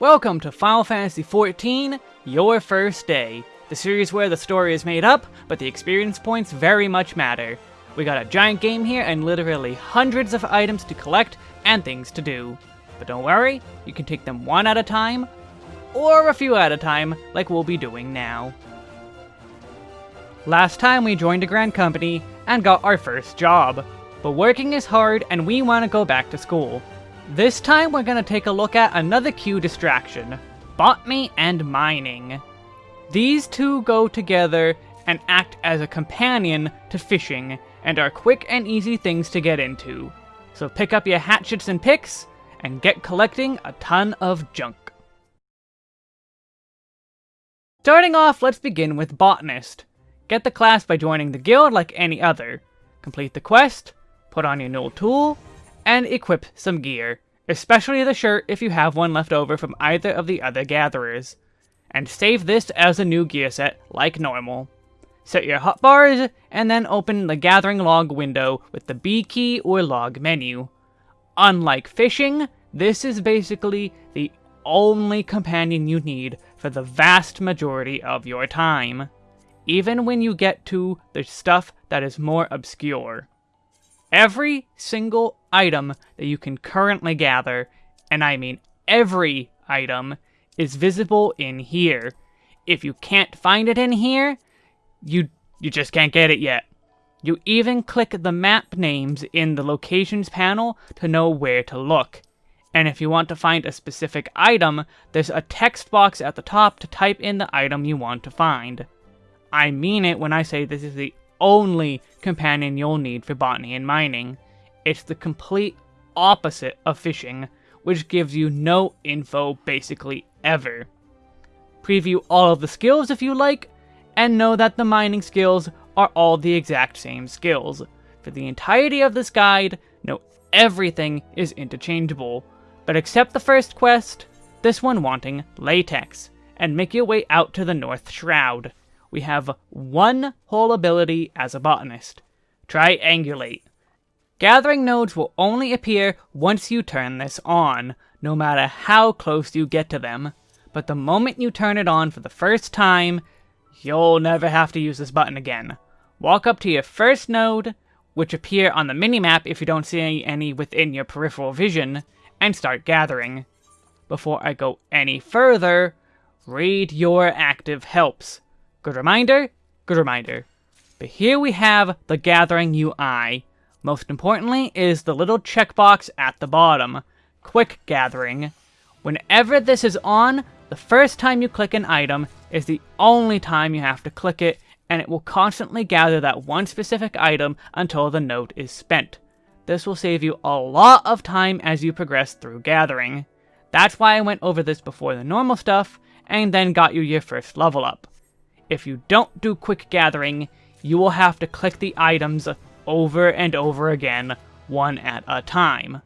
Welcome to Final Fantasy XIV, Your First Day, the series where the story is made up, but the experience points very much matter. We got a giant game here and literally hundreds of items to collect and things to do. But don't worry, you can take them one at a time, or a few at a time, like we'll be doing now. Last time we joined a grand company and got our first job, but working is hard and we want to go back to school. This time we're going to take a look at another Q distraction, botany and mining. These two go together and act as a companion to fishing, and are quick and easy things to get into. So pick up your hatchets and picks, and get collecting a ton of junk. Starting off, let's begin with Botanist. Get the class by joining the guild like any other. Complete the quest, put on your new tool, and equip some gear, especially the shirt if you have one left over from either of the other gatherers. And save this as a new gear set, like normal. Set your hotbars, and then open the gathering log window with the B key or log menu. Unlike fishing, this is basically the only companion you need for the vast majority of your time, even when you get to the stuff that is more obscure. Every single item that you can currently gather, and I mean every item, is visible in here. If you can't find it in here, you you just can't get it yet. You even click the map names in the locations panel to know where to look. And if you want to find a specific item, there's a text box at the top to type in the item you want to find. I mean it when I say this is the only companion you'll need for botany and mining. It's the complete opposite of fishing, which gives you no info basically ever. Preview all of the skills if you like, and know that the mining skills are all the exact same skills. For the entirety of this guide, know everything is interchangeable, but except the first quest, this one wanting latex, and make your way out to the North Shroud we have one whole ability as a botanist. Triangulate. Gathering nodes will only appear once you turn this on, no matter how close you get to them. But the moment you turn it on for the first time, you'll never have to use this button again. Walk up to your first node, which appear on the minimap if you don't see any within your peripheral vision, and start gathering. Before I go any further, read your active helps. Good reminder, good reminder. But here we have the Gathering UI. Most importantly is the little checkbox at the bottom, Quick Gathering. Whenever this is on, the first time you click an item is the only time you have to click it, and it will constantly gather that one specific item until the note is spent. This will save you a lot of time as you progress through gathering. That's why I went over this before the normal stuff, and then got you your first level up. If you don't do quick gathering, you will have to click the items over and over again, one at a time.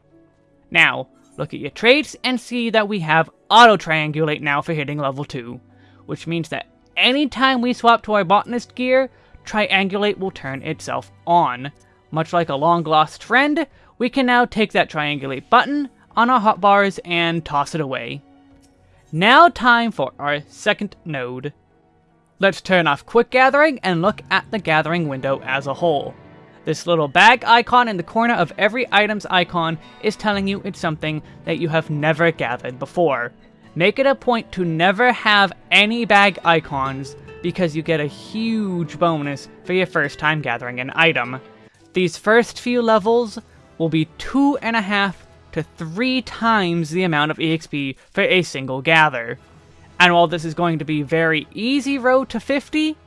Now, look at your traits and see that we have auto-triangulate now for hitting level 2, which means that anytime we swap to our botanist gear, triangulate will turn itself on. Much like a long-lost friend, we can now take that triangulate button on our hotbars and toss it away. Now time for our second node. Let's turn off quick gathering and look at the gathering window as a whole. This little bag icon in the corner of every item's icon is telling you it's something that you have never gathered before. Make it a point to never have any bag icons because you get a huge bonus for your first time gathering an item. These first few levels will be two and a half to three times the amount of EXP for a single gather. And while this is going to be very easy road to 50,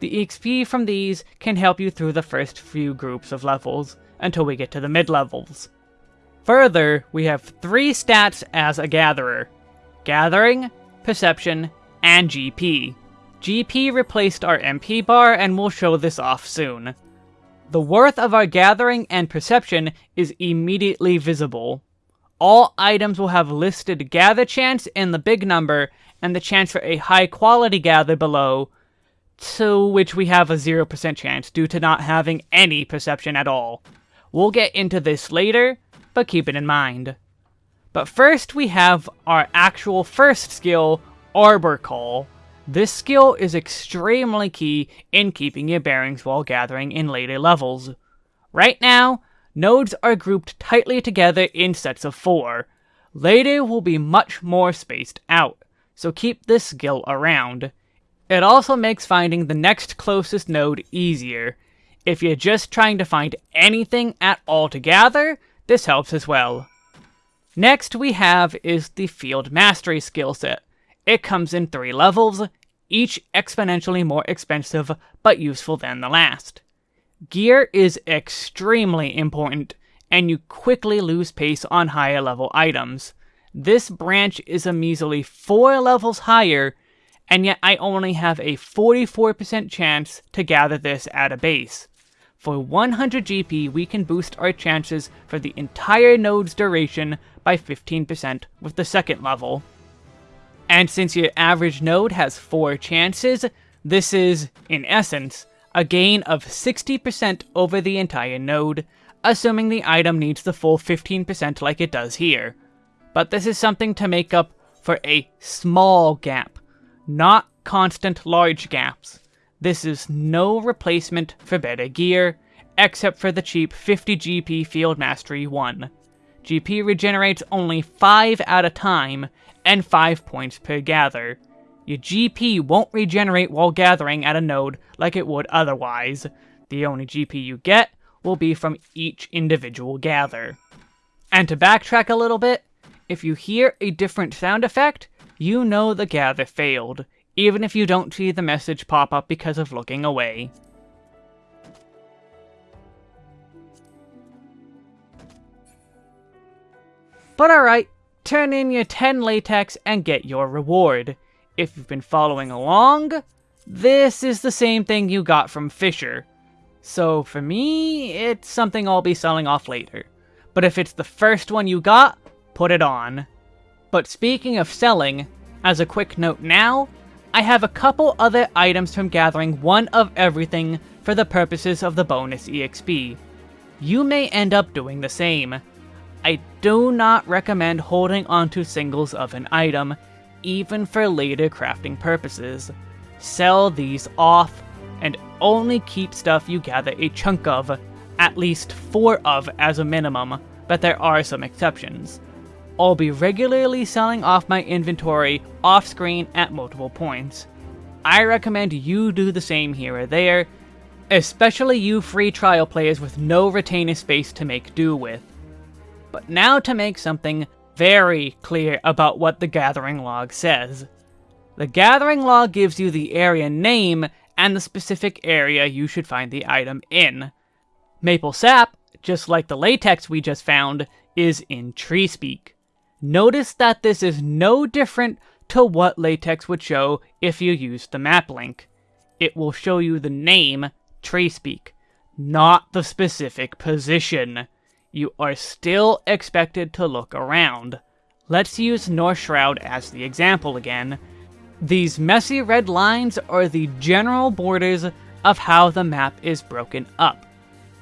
the XP from these can help you through the first few groups of levels, until we get to the mid-levels. Further, we have three stats as a Gatherer. Gathering, Perception, and GP. GP replaced our MP bar and we'll show this off soon. The worth of our Gathering and Perception is immediately visible. All items will have listed Gather Chance in the big number and the chance for a high quality gather below, to which we have a 0% chance due to not having any perception at all. We'll get into this later, but keep it in mind. But first we have our actual first skill, Arbor Call. This skill is extremely key in keeping your bearings while gathering in later levels. Right now, nodes are grouped tightly together in sets of four. Later will be much more spaced out, so keep this skill around. It also makes finding the next closest node easier. If you're just trying to find anything at all together, this helps as well. Next we have is the Field Mastery skill set. It comes in three levels, each exponentially more expensive but useful than the last. Gear is extremely important, and you quickly lose pace on higher level items. This branch is a measly 4 levels higher, and yet I only have a 44% chance to gather this at a base. For 100 GP, we can boost our chances for the entire node's duration by 15% with the second level. And since your average node has 4 chances, this is, in essence, a gain of 60% over the entire node, assuming the item needs the full 15% like it does here. But this is something to make up for a small gap, not constant large gaps. This is no replacement for better gear, except for the cheap 50 GP Field Mastery 1. GP regenerates only 5 at a time, and 5 points per gather. Your GP won't regenerate while gathering at a node like it would otherwise. The only GP you get will be from each individual gather. And to backtrack a little bit, if you hear a different sound effect, you know the gather failed, even if you don't see the message pop up because of looking away. But alright, turn in your 10 latex and get your reward. If you've been following along, this is the same thing you got from Fisher. So for me, it's something I'll be selling off later. But if it's the first one you got, put it on. But speaking of selling, as a quick note now, I have a couple other items from gathering one of everything for the purposes of the bonus EXP. You may end up doing the same. I do not recommend holding onto singles of an item, even for later crafting purposes. Sell these off, and only keep stuff you gather a chunk of, at least four of as a minimum, but there are some exceptions. I'll be regularly selling off my inventory off-screen at multiple points. I recommend you do the same here or there, especially you free trial players with no retainer space to make do with. But now to make something very clear about what the gathering log says. The gathering log gives you the area name and the specific area you should find the item in. Maple sap, just like the latex we just found, is in Treespeak. Notice that this is no different to what latex would show if you used the map link. It will show you the name, Treespeak, not the specific position you are still expected to look around. Let's use North Shroud as the example again. These messy red lines are the general borders of how the map is broken up.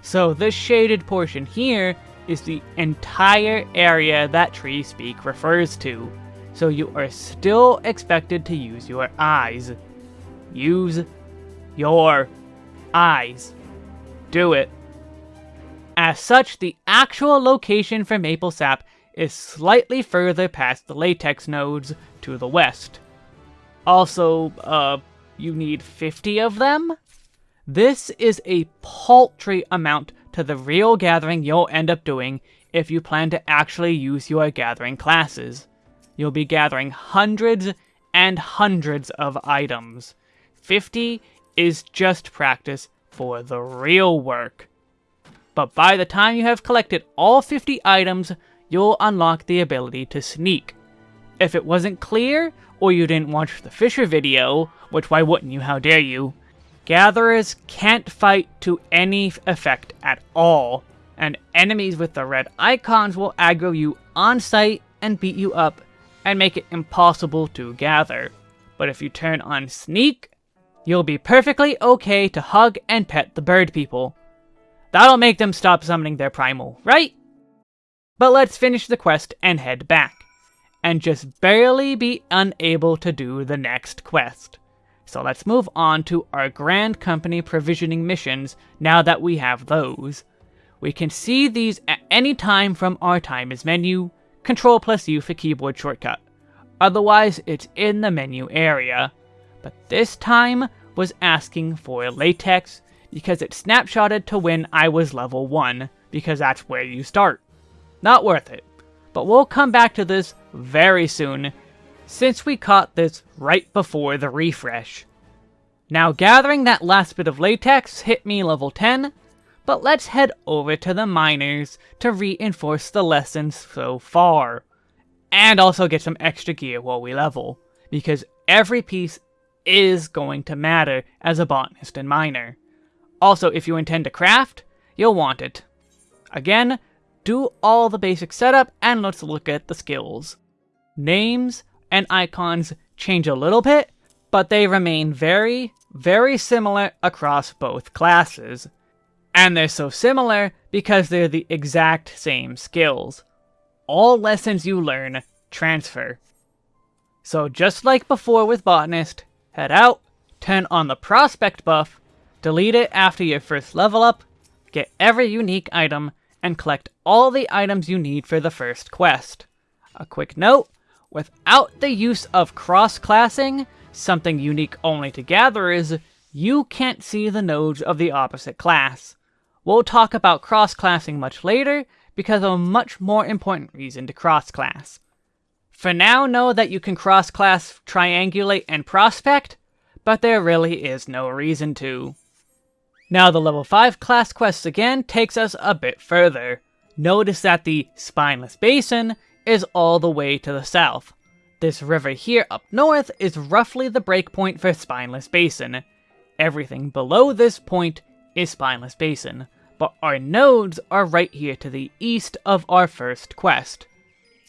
So this shaded portion here is the entire area that Treespeak refers to. So you are still expected to use your eyes. Use your eyes. Do it. As such, the actual location for Maple Sap is slightly further past the latex nodes to the west. Also, uh, you need 50 of them? This is a paltry amount to the real gathering you'll end up doing if you plan to actually use your gathering classes. You'll be gathering hundreds and hundreds of items. 50 is just practice for the real work but by the time you have collected all 50 items, you'll unlock the ability to sneak. If it wasn't clear, or you didn't watch the Fisher video, which why wouldn't you, how dare you, gatherers can't fight to any effect at all, and enemies with the red icons will aggro you on sight and beat you up and make it impossible to gather. But if you turn on sneak, you'll be perfectly okay to hug and pet the bird people. That'll make them stop summoning their primal, right? But let's finish the quest and head back, and just barely be unable to do the next quest. So let's move on to our Grand Company provisioning missions now that we have those. We can see these at any time from our timers menu, Control plus U for keyboard shortcut. Otherwise, it's in the menu area. But this time was asking for latex because it snapshotted to when I was level 1, because that's where you start. Not worth it. But we'll come back to this very soon, since we caught this right before the refresh. Now gathering that last bit of latex hit me level 10, but let's head over to the miners to reinforce the lessons so far. And also get some extra gear while we level, because every piece is going to matter as a botanist and miner. Also, if you intend to craft, you'll want it. Again, do all the basic setup and let's look at the skills. Names and icons change a little bit, but they remain very, very similar across both classes. And they're so similar because they're the exact same skills. All lessons you learn transfer. So just like before with Botanist, head out, turn on the Prospect buff, delete it after your first level up, get every unique item, and collect all the items you need for the first quest. A quick note, without the use of cross-classing, something unique only to gatherers, you can't see the nodes of the opposite class. We'll talk about cross-classing much later, because of a much more important reason to cross-class. For now, know that you can cross-class, triangulate, and prospect, but there really is no reason to. Now the level 5 class quest again takes us a bit further. Notice that the Spineless Basin is all the way to the south. This river here up north is roughly the breakpoint for Spineless Basin. Everything below this point is Spineless Basin, but our nodes are right here to the east of our first quest.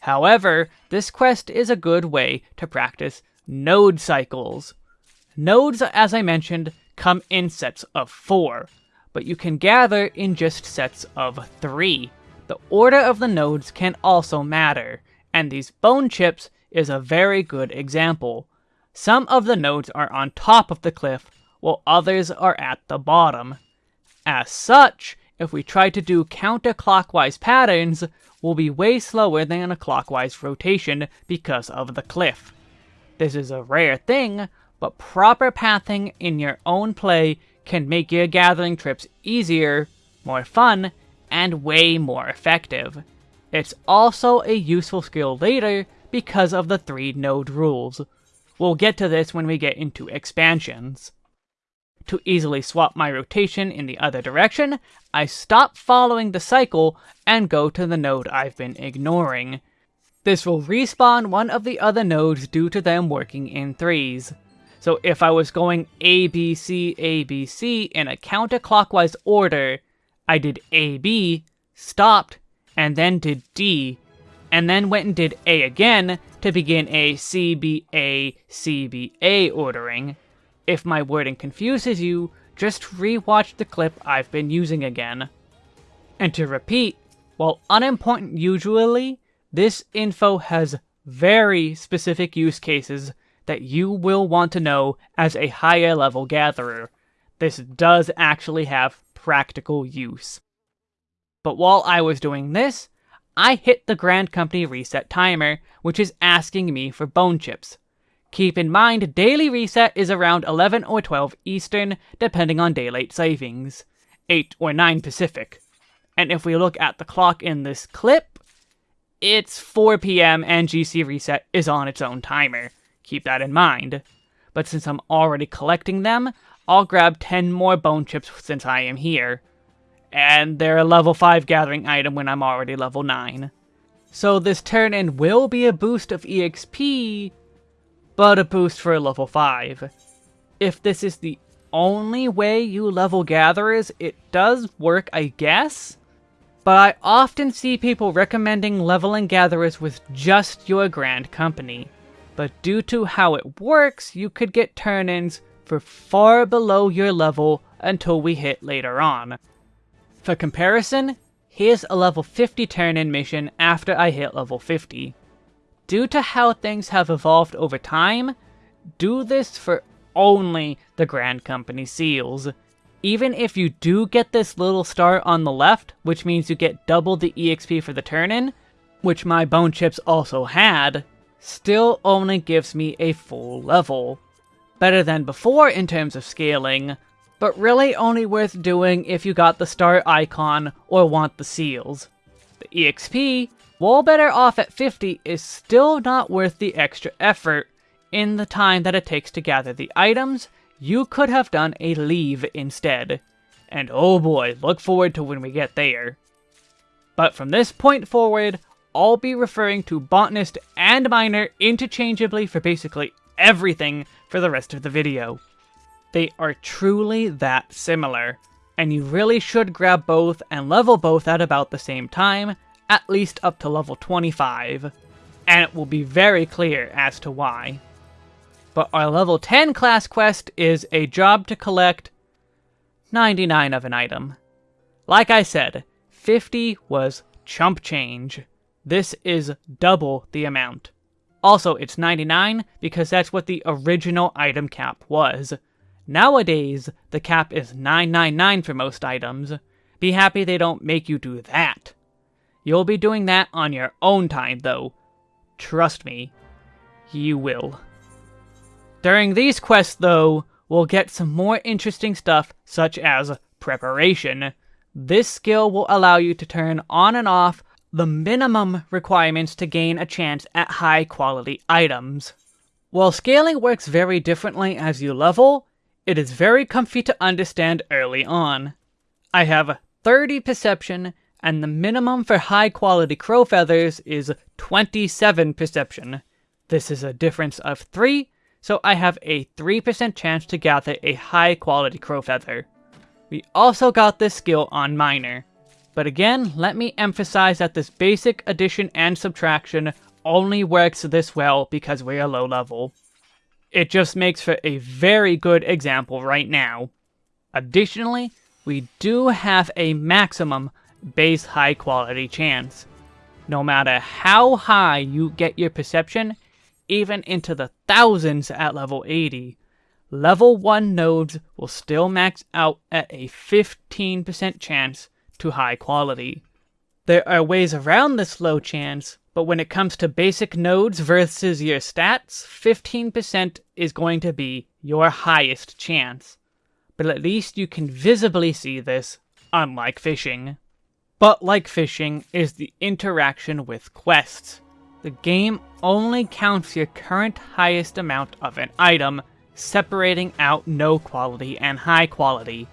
However, this quest is a good way to practice node cycles. Nodes, as I mentioned, come in sets of four, but you can gather in just sets of three. The order of the nodes can also matter, and these bone chips is a very good example. Some of the nodes are on top of the cliff, while others are at the bottom. As such, if we try to do counterclockwise patterns, we'll be way slower than a clockwise rotation because of the cliff. This is a rare thing, but proper pathing in your own play can make your gathering trips easier, more fun, and way more effective. It's also a useful skill later because of the three node rules. We'll get to this when we get into expansions. To easily swap my rotation in the other direction, I stop following the cycle and go to the node I've been ignoring. This will respawn one of the other nodes due to them working in threes. So if I was going A, B, C, A, B, C in a counterclockwise order, I did A, B, stopped, and then did D, and then went and did A again to begin a C, B, A, C, B, A ordering. If my wording confuses you, just rewatch the clip I've been using again. And to repeat, while unimportant usually, this info has very specific use cases that you will want to know as a higher level gatherer. This does actually have practical use. But while I was doing this, I hit the Grand Company reset timer, which is asking me for bone chips. Keep in mind, daily reset is around 11 or 12 Eastern, depending on daylight savings. 8 or 9 Pacific. And if we look at the clock in this clip, it's 4 p.m. and GC reset is on its own timer. Keep that in mind. But since I'm already collecting them, I'll grab 10 more bone chips since I am here. And they're a level 5 gathering item when I'm already level 9. So this turn-in will be a boost of EXP, but a boost for a level 5. If this is the only way you level gatherers, it does work, I guess. But I often see people recommending leveling gatherers with just your grand company but due to how it works, you could get turn-ins for far below your level until we hit later on. For comparison, here's a level 50 turn-in mission after I hit level 50. Due to how things have evolved over time, do this for only the Grand Company seals. Even if you do get this little star on the left, which means you get double the EXP for the turn-in, which my bone chips also had, still only gives me a full level. Better than before in terms of scaling, but really only worth doing if you got the star icon or want the seals. The EXP, while better off at 50, is still not worth the extra effort in the time that it takes to gather the items, you could have done a leave instead. And oh boy, look forward to when we get there. But from this point forward, I'll be referring to Botanist and Miner interchangeably for basically everything for the rest of the video. They are truly that similar, and you really should grab both and level both at about the same time, at least up to level 25. And it will be very clear as to why. But our level 10 class quest is a job to collect 99 of an item. Like I said, 50 was chump change. This is double the amount. Also, it's 99 because that's what the original item cap was. Nowadays, the cap is 999 for most items. Be happy they don't make you do that. You'll be doing that on your own time, though. Trust me, you will. During these quests, though, we'll get some more interesting stuff, such as Preparation. This skill will allow you to turn on and off the minimum requirements to gain a chance at high quality items. While scaling works very differently as you level, it is very comfy to understand early on. I have 30 perception, and the minimum for high quality crow feathers is 27 perception. This is a difference of 3, so I have a 3% chance to gather a high quality crow feather. We also got this skill on Miner. But again, let me emphasize that this basic addition and subtraction only works this well because we are low level. It just makes for a very good example right now. Additionally, we do have a maximum base high quality chance. No matter how high you get your perception, even into the thousands at level 80, level 1 nodes will still max out at a 15% chance to high quality. There are ways around this low chance, but when it comes to basic nodes versus your stats, 15% is going to be your highest chance. But at least you can visibly see this, unlike fishing. But like fishing is the interaction with quests. The game only counts your current highest amount of an item, separating out no quality and high quality.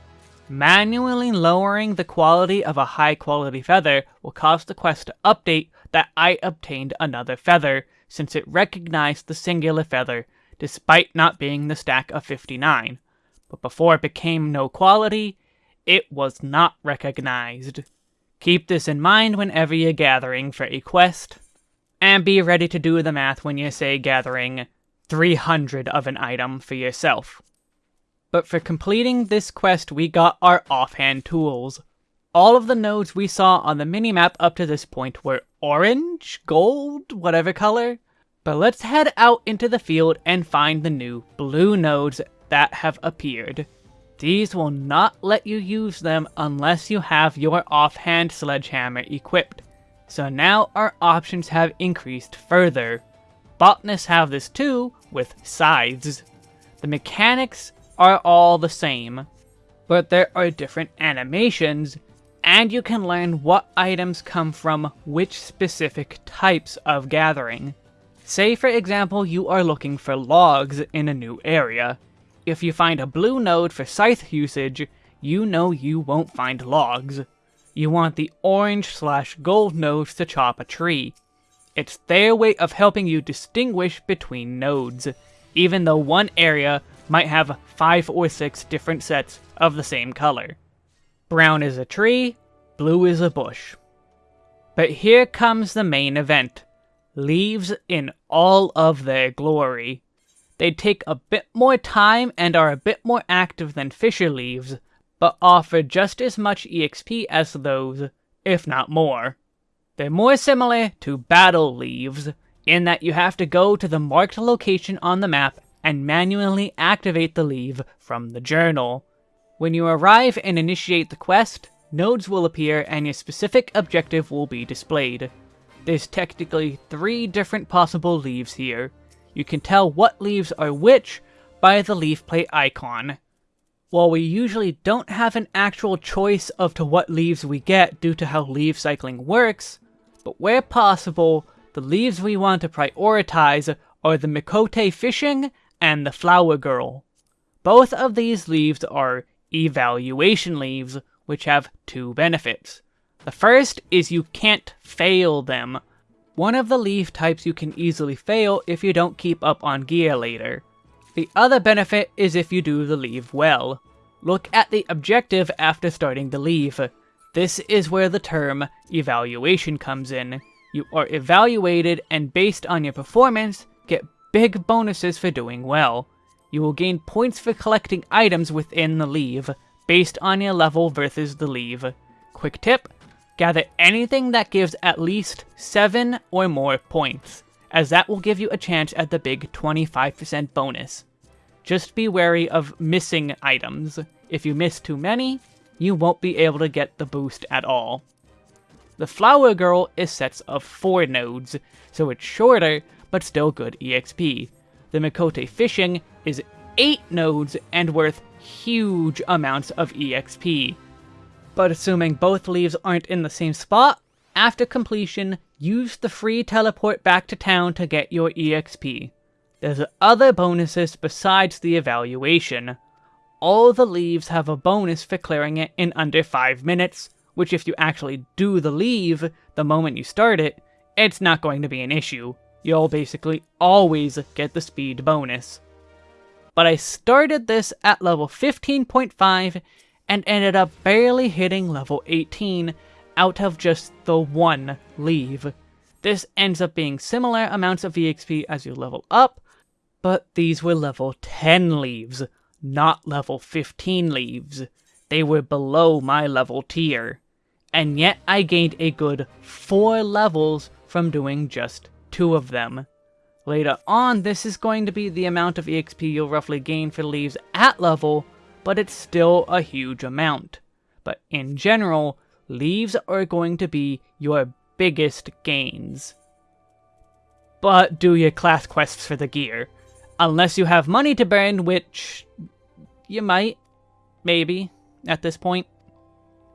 Manually lowering the quality of a high quality feather will cause the quest to update that I obtained another feather, since it recognized the singular feather, despite not being the stack of 59. But before it became no quality, it was not recognized. Keep this in mind whenever you're gathering for a quest, and be ready to do the math when you say gathering 300 of an item for yourself. But for completing this quest, we got our offhand tools. All of the nodes we saw on the minimap up to this point were orange, gold, whatever color. But let's head out into the field and find the new blue nodes that have appeared. These will not let you use them unless you have your offhand sledgehammer equipped. So now our options have increased further. Botanists have this too, with scythes. The mechanics are all the same, but there are different animations and you can learn what items come from which specific types of gathering. Say for example you are looking for logs in a new area. If you find a blue node for scythe usage, you know you won't find logs. You want the orange slash gold nodes to chop a tree. It's their way of helping you distinguish between nodes, even though one area might have 5 or 6 different sets of the same color. Brown is a tree, blue is a bush. But here comes the main event. Leaves in all of their glory. They take a bit more time and are a bit more active than Fisher leaves, but offer just as much EXP as those, if not more. They're more similar to battle leaves, in that you have to go to the marked location on the map and manually activate the leave from the journal. When you arrive and initiate the quest, nodes will appear and your specific objective will be displayed. There's technically three different possible leaves here. You can tell what leaves are which by the leaf plate icon. While we usually don't have an actual choice of to what leaves we get due to how leaf cycling works, but where possible, the leaves we want to prioritize are the Miqo'te Fishing and the Flower Girl. Both of these leaves are evaluation leaves, which have two benefits. The first is you can't fail them. One of the leaf types you can easily fail if you don't keep up on gear later. The other benefit is if you do the leave well. Look at the objective after starting the leave. This is where the term evaluation comes in. You are evaluated and based on your performance, get big bonuses for doing well. You will gain points for collecting items within the leave, based on your level versus the leave. Quick tip, gather anything that gives at least 7 or more points, as that will give you a chance at the big 25% bonus. Just be wary of missing items. If you miss too many, you won't be able to get the boost at all. The Flower Girl is sets of 4 nodes, so it's shorter, but still good EXP. The Miqo'te Fishing is 8 nodes and worth huge amounts of EXP. But assuming both leaves aren't in the same spot, after completion, use the free teleport back to town to get your EXP. There's other bonuses besides the evaluation. All the leaves have a bonus for clearing it in under 5 minutes, which if you actually do the leave the moment you start it, it's not going to be an issue. You'll basically always get the speed bonus. But I started this at level 15.5 and ended up barely hitting level 18 out of just the one leave. This ends up being similar amounts of EXP as you level up, but these were level 10 leaves, not level 15 leaves. They were below my level tier. And yet I gained a good 4 levels from doing just 2 of them. Later on, this is going to be the amount of EXP you'll roughly gain for leaves at level, but it's still a huge amount. But in general, leaves are going to be your biggest gains. But do your class quests for the gear. Unless you have money to burn, which you might, maybe, at this point.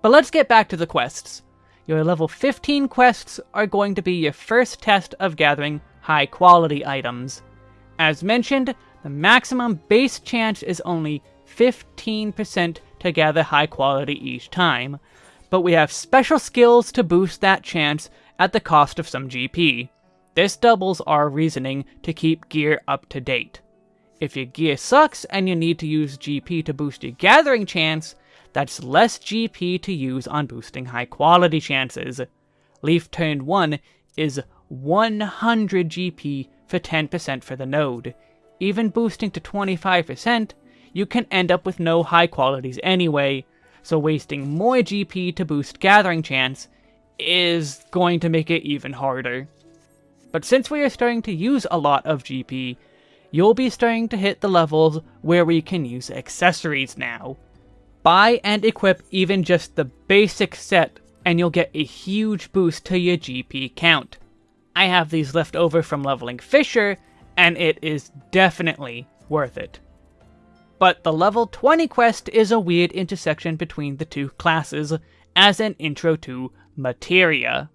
But let's get back to the quests. Your level 15 quests are going to be your first test of gathering high quality items. As mentioned, the maximum base chance is only 15% to gather high quality each time, but we have special skills to boost that chance at the cost of some GP. This doubles our reasoning to keep gear up to date. If your gear sucks and you need to use GP to boost your gathering chance, that's less GP to use on boosting high quality chances. Leaf Turn 1 is 100 GP for 10% for the node. Even boosting to 25%, you can end up with no high qualities anyway, so wasting more GP to boost gathering chance is going to make it even harder. But since we are starting to use a lot of GP, you'll be starting to hit the levels where we can use accessories now. Buy and equip even just the basic set and you'll get a huge boost to your GP count. I have these left over from leveling Fisher, and it is definitely worth it. But the level 20 quest is a weird intersection between the two classes as an intro to Materia.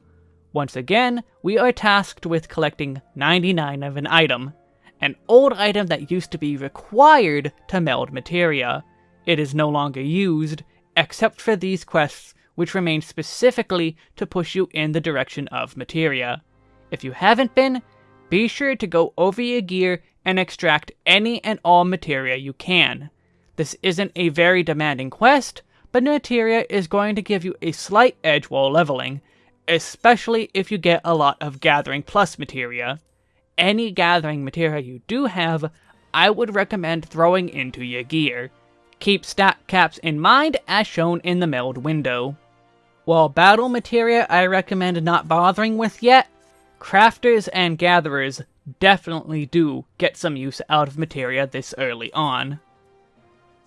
Once again, we are tasked with collecting 99 of an item, an old item that used to be required to meld materia. It is no longer used, except for these quests which remain specifically to push you in the direction of materia. If you haven't been, be sure to go over your gear and extract any and all materia you can. This isn't a very demanding quest, but materia is going to give you a slight edge while leveling, especially if you get a lot of Gathering Plus materia. Any Gathering materia you do have, I would recommend throwing into your gear. Keep stat caps in mind as shown in the meld window. While battle materia I recommend not bothering with yet, crafters and gatherers definitely do get some use out of materia this early on.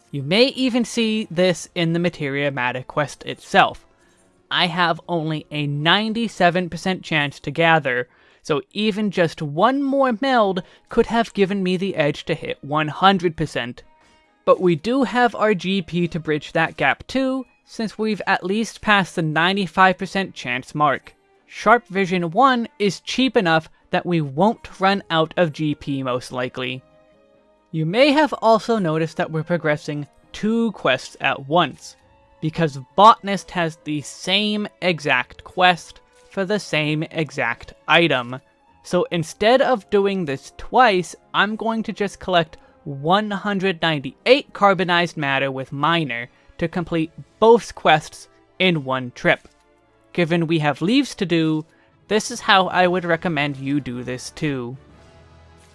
You may even see this in the Materia Matter quest itself. I have only a 97% chance to gather, so even just one more meld could have given me the edge to hit 100%. But we do have our GP to bridge that gap too, since we've at least passed the 95% chance mark. Sharp Vision 1 is cheap enough that we won't run out of GP most likely. You may have also noticed that we're progressing two quests at once, because Botanist has the same exact quest for the same exact item. So instead of doing this twice, I'm going to just collect 198 carbonized matter with Miner to complete both quests in one trip. Given we have leaves to do, this is how I would recommend you do this too.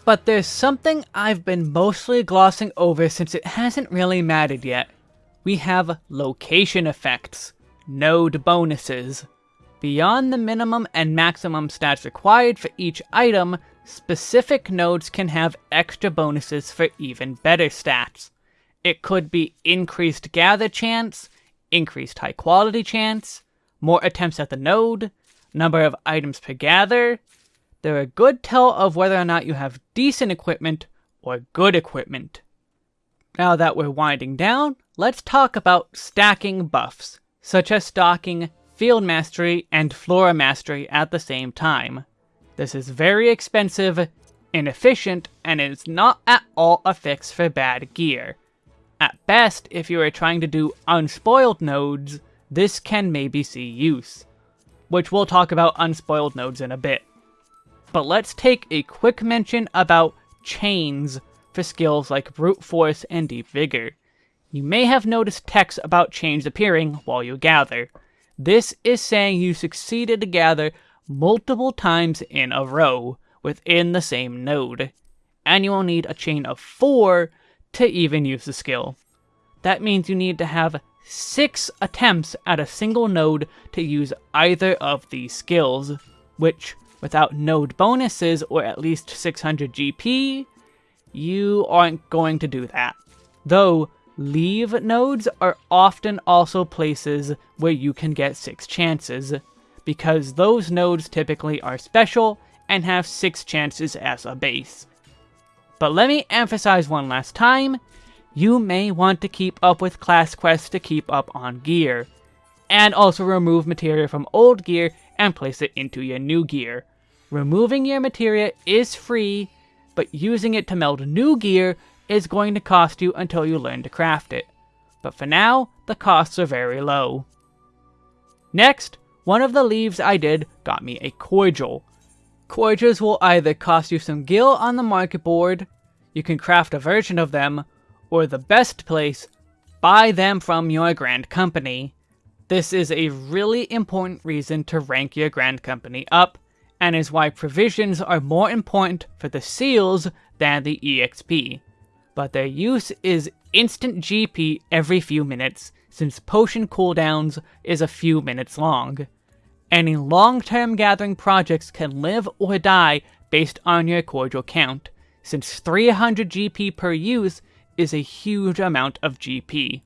But there's something I've been mostly glossing over since it hasn't really mattered yet. We have location effects, node bonuses. Beyond the minimum and maximum stats required for each item, specific nodes can have extra bonuses for even better stats. It could be increased gather chance, increased high quality chance, more attempts at the node, number of items per gather. They're a good tell of whether or not you have decent equipment or good equipment. Now that we're winding down, let's talk about stacking buffs, such as stocking Field Mastery and Flora Mastery at the same time. This is very expensive, inefficient, and is not at all a fix for bad gear. At best, if you are trying to do unspoiled nodes, this can maybe see use. Which we'll talk about unspoiled nodes in a bit. But let's take a quick mention about chains for skills like Brute Force and Deep Vigor. You may have noticed text about chains appearing while you gather. This is saying you succeeded to gather multiple times in a row within the same node, and you will need a chain of 4 to even use the skill. That means you need to have 6 attempts at a single node to use either of these skills, which, without node bonuses or at least 600 GP, you aren't going to do that. Though, Leave nodes are often also places where you can get 6 chances, because those nodes typically are special and have 6 chances as a base. But let me emphasize one last time, you may want to keep up with class quests to keep up on gear, and also remove materia from old gear and place it into your new gear. Removing your materia is free, but using it to meld new gear is going to cost you until you learn to craft it. But for now, the costs are very low. Next, one of the leaves I did got me a cordial. Cordials will either cost you some gil on the market board, you can craft a version of them, or the best place, buy them from your grand company. This is a really important reason to rank your grand company up, and is why provisions are more important for the seals than the EXP but their use is instant GP every few minutes, since potion cooldowns is a few minutes long. Any long-term gathering projects can live or die based on your cordial count, since 300 GP per use is a huge amount of GP.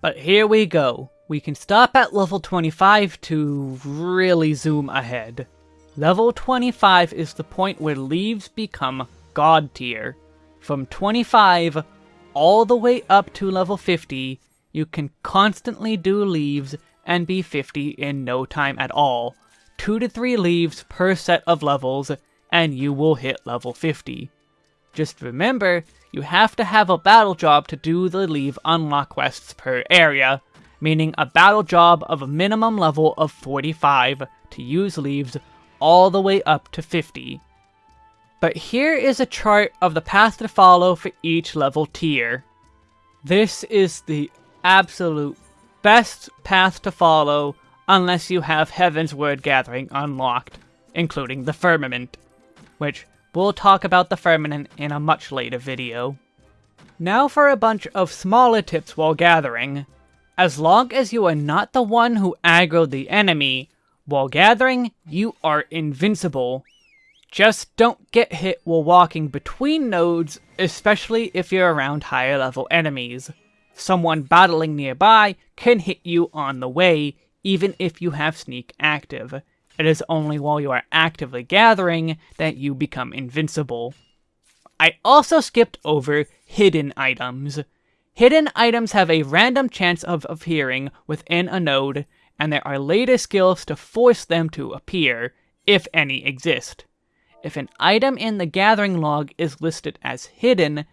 But here we go. We can stop at level 25 to really zoom ahead. Level 25 is the point where leaves become god tier. From 25 all the way up to level 50, you can constantly do leaves and be 50 in no time at all. 2 to 3 leaves per set of levels, and you will hit level 50. Just remember, you have to have a battle job to do the leave unlock quests per area, meaning a battle job of a minimum level of 45 to use leaves all the way up to 50. But here is a chart of the path to follow for each level tier. This is the absolute best path to follow unless you have Heavensward Gathering unlocked, including the Firmament, which we'll talk about the Firmament in a much later video. Now for a bunch of smaller tips while gathering. As long as you are not the one who aggroed the enemy, while gathering, you are invincible. Just don't get hit while walking between nodes, especially if you're around higher level enemies. Someone battling nearby can hit you on the way, even if you have sneak active. It is only while you are actively gathering that you become invincible. I also skipped over hidden items. Hidden items have a random chance of appearing within a node, and there are later skills to force them to appear, if any exist. If an item in the gathering log is listed as hidden,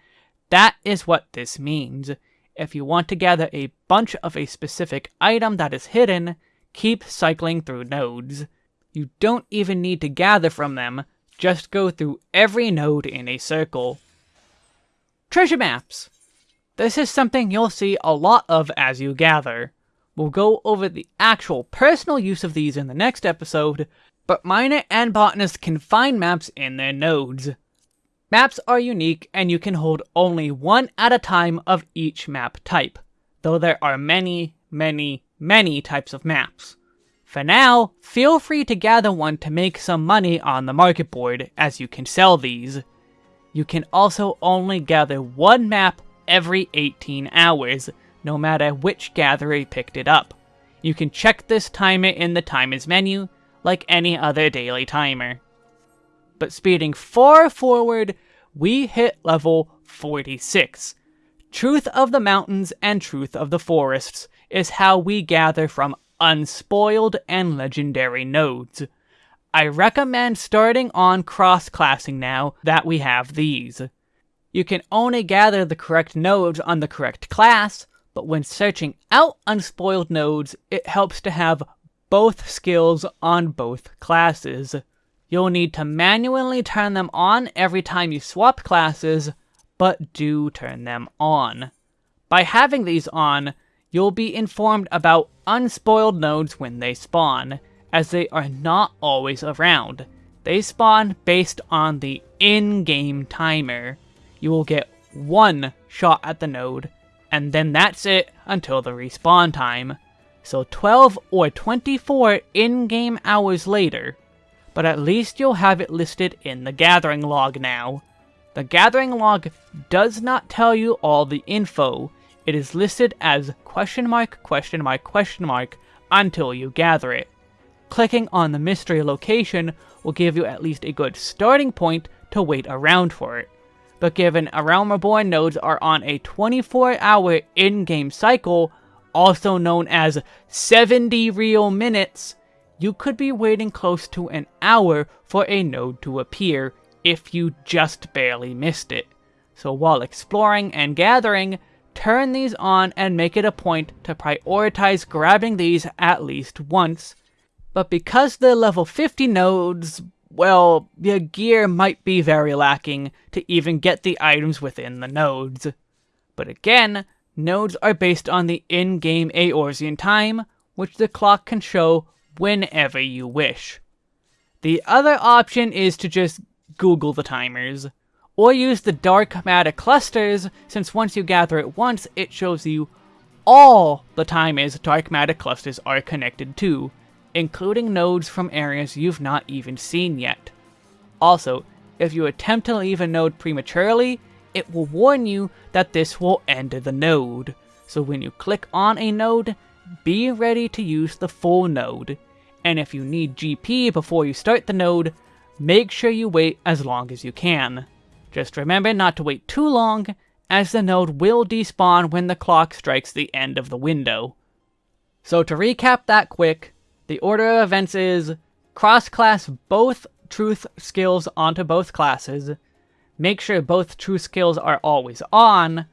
that is what this means. If you want to gather a bunch of a specific item that is hidden, keep cycling through nodes. You don't even need to gather from them, just go through every node in a circle. Treasure maps! This is something you'll see a lot of as you gather. We'll go over the actual personal use of these in the next episode, but miner and botanist can find maps in their nodes. Maps are unique and you can hold only one at a time of each map type, though there are many, many, many types of maps. For now, feel free to gather one to make some money on the market board, as you can sell these. You can also only gather one map every 18 hours, no matter which gatherer picked it up. You can check this timer in the timers menu, like any other daily timer. But speeding far forward, we hit level 46. Truth of the Mountains and Truth of the Forests is how we gather from unspoiled and legendary nodes. I recommend starting on cross-classing now that we have these. You can only gather the correct nodes on the correct class, but when searching out unspoiled nodes, it helps to have both skills on both classes. You'll need to manually turn them on every time you swap classes, but do turn them on. By having these on, you'll be informed about unspoiled nodes when they spawn, as they are not always around. They spawn based on the in-game timer you will get one shot at the node, and then that's it until the respawn time. So 12 or 24 in-game hours later, but at least you'll have it listed in the gathering log now. The gathering log does not tell you all the info, it is listed as question mark question mark question mark until you gather it. Clicking on the mystery location will give you at least a good starting point to wait around for it but given A Realm Reborn nodes are on a 24-hour in-game cycle, also known as 70 real minutes, you could be waiting close to an hour for a node to appear if you just barely missed it. So while exploring and gathering, turn these on and make it a point to prioritize grabbing these at least once. But because they're level 50 nodes, well, your gear might be very lacking to even get the items within the nodes. But again, nodes are based on the in-game Eorzean time, which the clock can show whenever you wish. The other option is to just Google the timers, or use the dark matter clusters, since once you gather it once, it shows you all the timers dark matter clusters are connected to, including nodes from areas you've not even seen yet. Also, if you attempt to leave a node prematurely, it will warn you that this will end the node. So when you click on a node, be ready to use the full node. And if you need GP before you start the node, make sure you wait as long as you can. Just remember not to wait too long, as the node will despawn when the clock strikes the end of the window. So to recap that quick, the order of events is cross-class both truth skills onto both classes, make sure both truth skills are always on,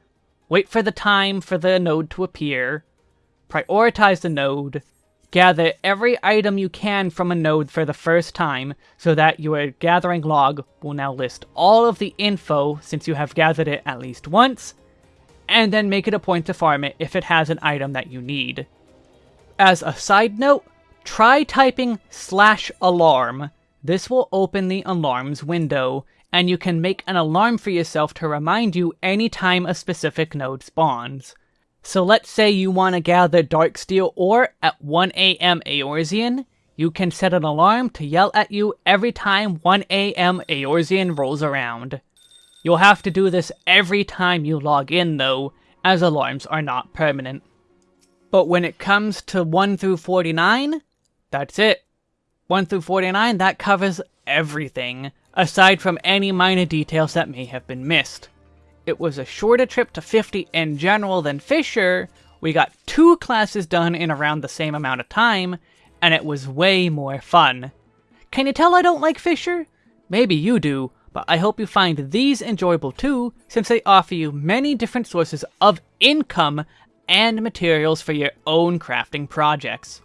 wait for the time for the node to appear, prioritize the node, gather every item you can from a node for the first time so that your gathering log will now list all of the info since you have gathered it at least once, and then make it a point to farm it if it has an item that you need. As a side note, Try typing slash alarm. This will open the alarms window, and you can make an alarm for yourself to remind you anytime a specific node spawns. So let's say you want to gather Darksteel ore at 1am Eorzean, you can set an alarm to yell at you every time 1am Eorzean rolls around. You'll have to do this every time you log in though, as alarms are not permanent. But when it comes to 1 through 49, that's it. 1 through 49, that covers everything, aside from any minor details that may have been missed. It was a shorter trip to 50 in general than Fisher, we got two classes done in around the same amount of time, and it was way more fun. Can you tell I don't like Fisher? Maybe you do, but I hope you find these enjoyable too, since they offer you many different sources of income and materials for your own crafting projects.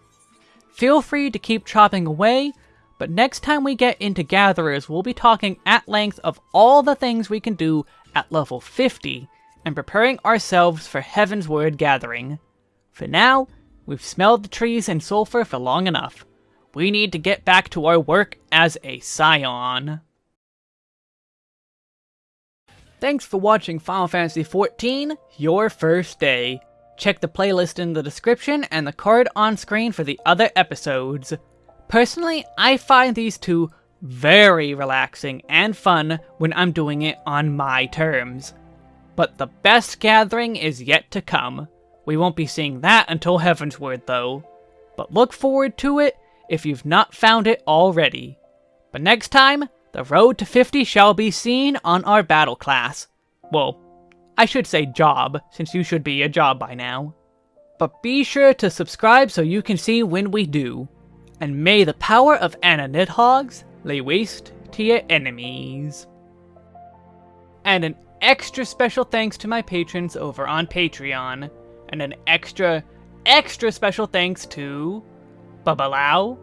Feel free to keep chopping away, but next time we get into Gatherers, we'll be talking at length of all the things we can do at level 50, and preparing ourselves for Heavensward Gathering. For now, we've smelled the trees and sulfur for long enough. We need to get back to our work as a Scion. Thanks for watching Final Fantasy XIV, Your First Day. Check the playlist in the description and the card on screen for the other episodes. Personally, I find these two very relaxing and fun when I'm doing it on my terms. But the best gathering is yet to come. We won't be seeing that until Heavensward though. But look forward to it if you've not found it already. But next time, the road to 50 shall be seen on our battle class. Well, I should say job, since you should be a job by now. But be sure to subscribe so you can see when we do. And may the power of Anna Nidhogg's lay waste to your enemies. And an extra special thanks to my patrons over on Patreon. And an extra, extra special thanks to Babalau,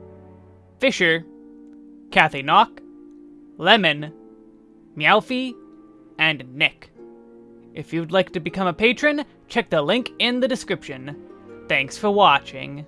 Fisher, Kathy Knock, Lemon, Meowfie, and Nick. If you'd like to become a patron, check the link in the description. Thanks for watching.